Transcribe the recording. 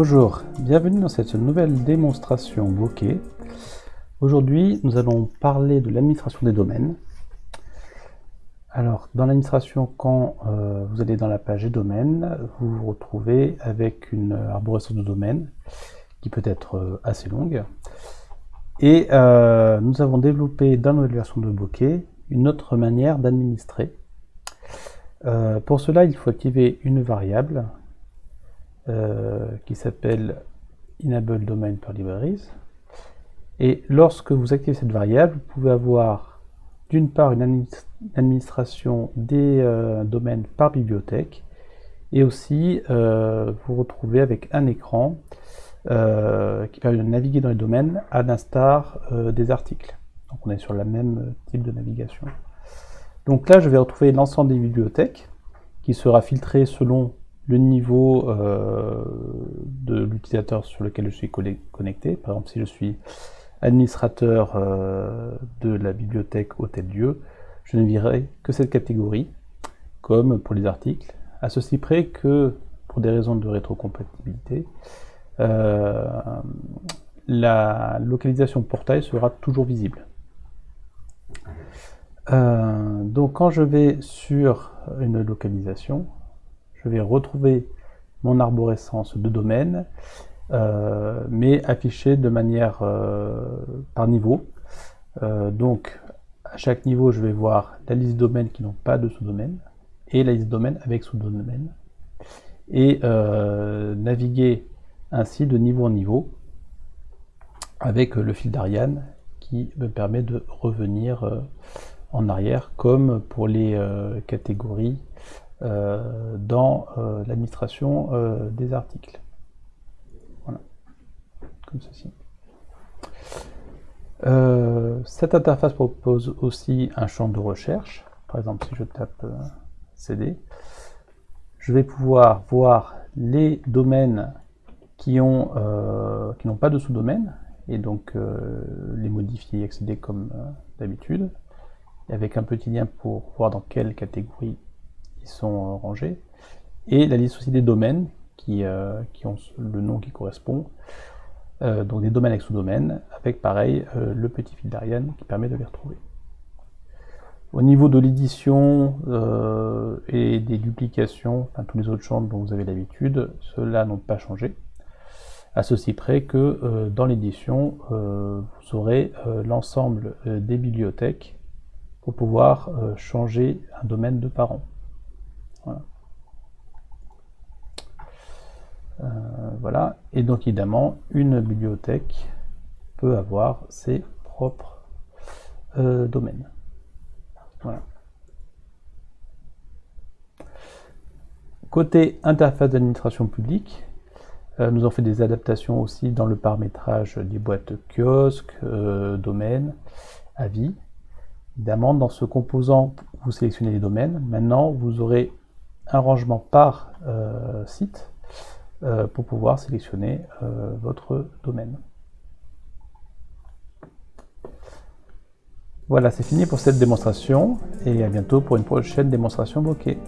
Bonjour, bienvenue dans cette nouvelle démonstration bokeh. Aujourd'hui, nous allons parler de l'administration des domaines. Alors, dans l'administration, quand euh, vous allez dans la page des domaines, vous vous retrouvez avec une arborescence de domaines qui peut être euh, assez longue. Et euh, nous avons développé dans notre version de Bokeh une autre manière d'administrer. pour cela, il faut activer une variable qui s'appelle Enable Domain per Libraries. Et lorsque vous activez cette variable, vous pouvez avoir d'une part une administration des euh, domaines par bibliothèque et aussi euh, vous retrouvez avec un écran euh, qui permet de naviguer dans les domaines à l'instar des articles. Donc on est sur le même type de navigation. Donc là je vais retrouver l'ensemble des bibliothèques qui sera filtré selon le niveau de l'utilisateur sur lequel je suis connecté. Par exemple si je suis administrateur euh, de la bibliothèque Hôtel-Dieu, je ne verrai que cette catégorie, comme pour les articles, à ceci près que, pour des raisons de rétrocompatibilité, euh, la localisation portail sera toujours visible. Euh, donc quand je vais sur une localisation, je vais retrouver mon arborescence de domaine euh, mais affiché de manière euh, par niveau. Euh, donc, à chaque niveau, je vais voir la liste domaines qui n'ont pas de sous-domaine et la liste domaines avec sous-domaine et naviguer ainsi de niveau en niveau avec le fil d'Ariane qui me permet de revenir en arrière comme pour les catégories dans l'administration des articles comme ceci. Euh, cette interface propose aussi un champ de recherche. Par exemple, si je tape euh, CD, je vais pouvoir voir les domaines qui ont euh, qui n'ont pas de sous-domaine et donc les modifier et accéder comme d'habitude avec un petit lien pour voir dans quelle catégorie sont rangés et la liste aussi des domaines qui, qui ont le nom qui correspond euh, donc des domaines avec sous-domaines, avec pareil euh, le petit fil d'Ariane qui permet de les retrouver. Au niveau de l'édition euh, et des duplications, enfin tous les autres champs dont vous avez l'habitude, ceux-là n'ont pas changé. À ceci près que dans l'édition, vous aurez l'ensemble des bibliothèques pour pouvoir changer un domaine de parent. Voilà. Euh, voilà. Et donc évidemment, une bibliothèque peut avoir ses propres euh, domaines. Voilà. Côté interface d'administration publique, euh, nous avons fait des adaptations aussi dans le paramétrage des boîtes kiosques, domaines, avis. Évidemment, dans ce composant, vous sélectionnez les domaines. Maintenant, vous aurez un rangement par site euh, pour pouvoir sélectionner euh, votre domaine. Voilà, c'est fini pour cette démonstration et à bientôt pour une prochaine démonstration bokeh.